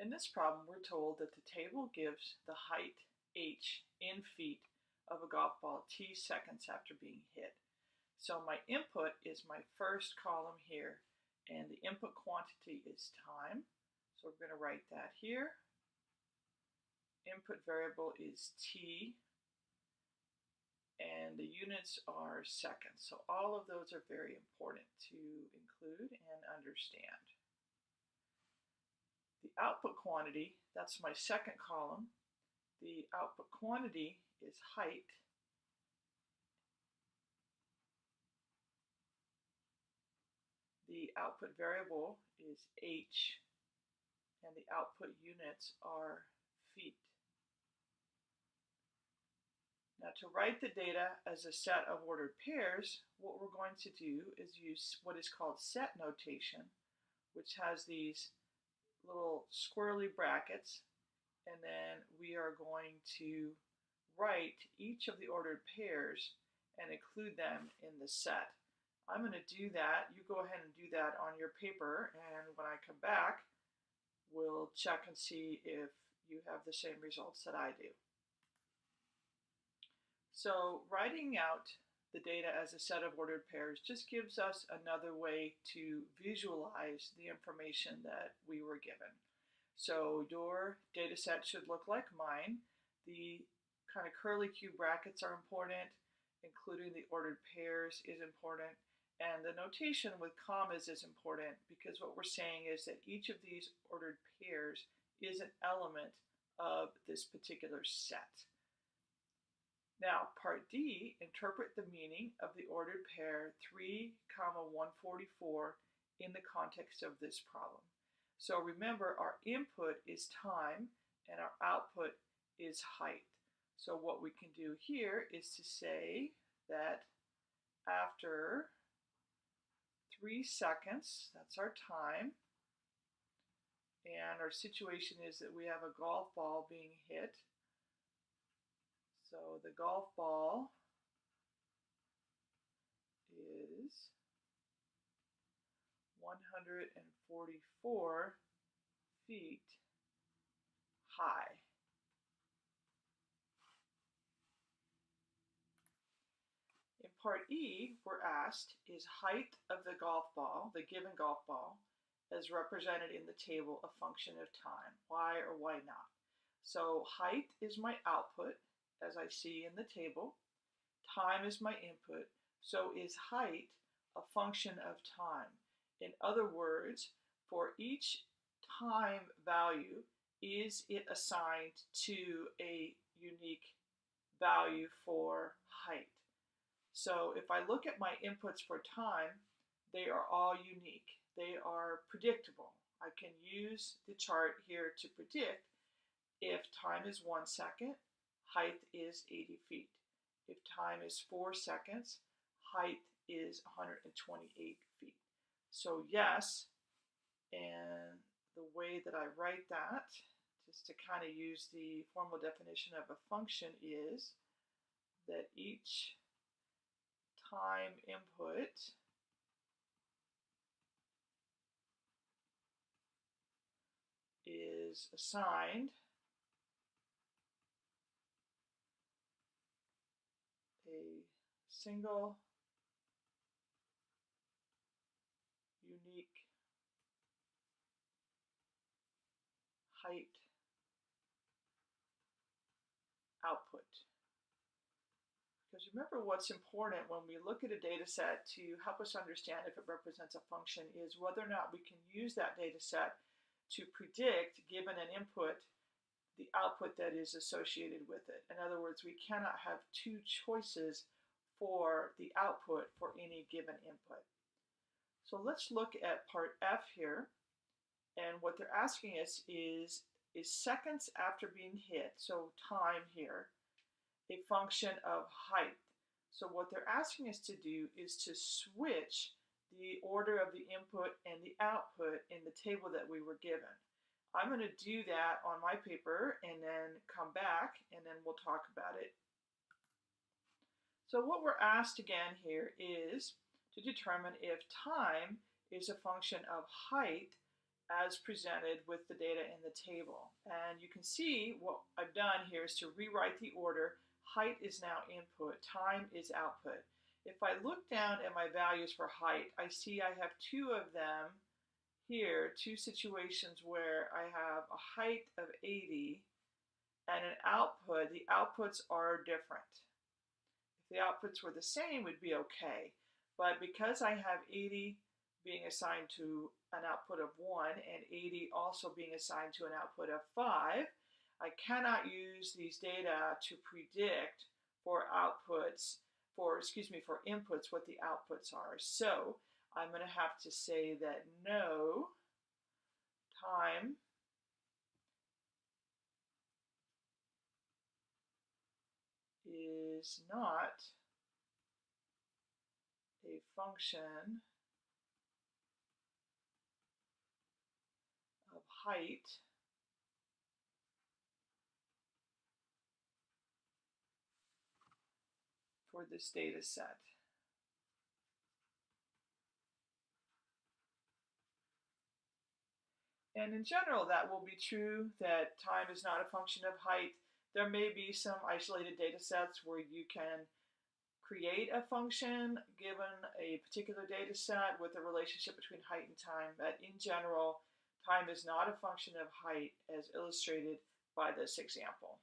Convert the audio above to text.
In this problem, we're told that the table gives the height h in feet of a golf ball t seconds after being hit. So my input is my first column here, and the input quantity is time. So we're going to write that here. Input variable is t, and the units are seconds. So all of those are very important to include and understand. The output quantity, that's my second column. The output quantity is height. The output variable is h, and the output units are feet. Now to write the data as a set of ordered pairs, what we're going to do is use what is called set notation, which has these little squirrely brackets, and then we are going to write each of the ordered pairs and include them in the set. I'm going to do that. You go ahead and do that on your paper, and when I come back, we'll check and see if you have the same results that I do. So writing out the data as a set of ordered pairs just gives us another way to visualize the information that we were given. So your data set should look like mine. The kind of curly Q brackets are important, including the ordered pairs is important, and the notation with commas is important because what we're saying is that each of these ordered pairs is an element of this particular set. Now, part D, interpret the meaning of the ordered pair 3, comma 144 in the context of this problem. So remember, our input is time and our output is height. So what we can do here is to say that after 3 seconds, that's our time, and our situation is that we have a golf ball being hit so the golf ball is 144 feet high. In part E, we're asked, is height of the golf ball, the given golf ball, as represented in the table a function of time? Why or why not? So height is my output, as I see in the table. Time is my input, so is height a function of time? In other words, for each time value, is it assigned to a unique value for height? So if I look at my inputs for time, they are all unique. They are predictable. I can use the chart here to predict if time is one second, height is 80 feet. If time is 4 seconds, height is 128 feet. So yes, and the way that I write that, just to kind of use the formal definition of a function is that each time input is assigned single unique height output. Because remember what's important when we look at a data set to help us understand if it represents a function is whether or not we can use that data set to predict, given an input, the output that is associated with it. In other words, we cannot have two choices for the output for any given input. So let's look at part F here. And what they're asking us is, is seconds after being hit, so time here, a function of height. So what they're asking us to do is to switch the order of the input and the output in the table that we were given. I'm going to do that on my paper and then come back and then we'll talk about it so what we're asked again here is to determine if time is a function of height as presented with the data in the table. And you can see what I've done here is to rewrite the order. Height is now input, time is output. If I look down at my values for height, I see I have two of them here, two situations where I have a height of 80 and an output. The outputs are different. The outputs were the same, would be okay. But because I have 80 being assigned to an output of 1 and 80 also being assigned to an output of 5, I cannot use these data to predict for outputs, for, excuse me, for inputs what the outputs are. So I'm going to have to say that no time is not a function of height for this data set. And in general, that will be true that time is not a function of height. There may be some isolated data sets where you can create a function given a particular data set with a relationship between height and time, but in general, time is not a function of height as illustrated by this example.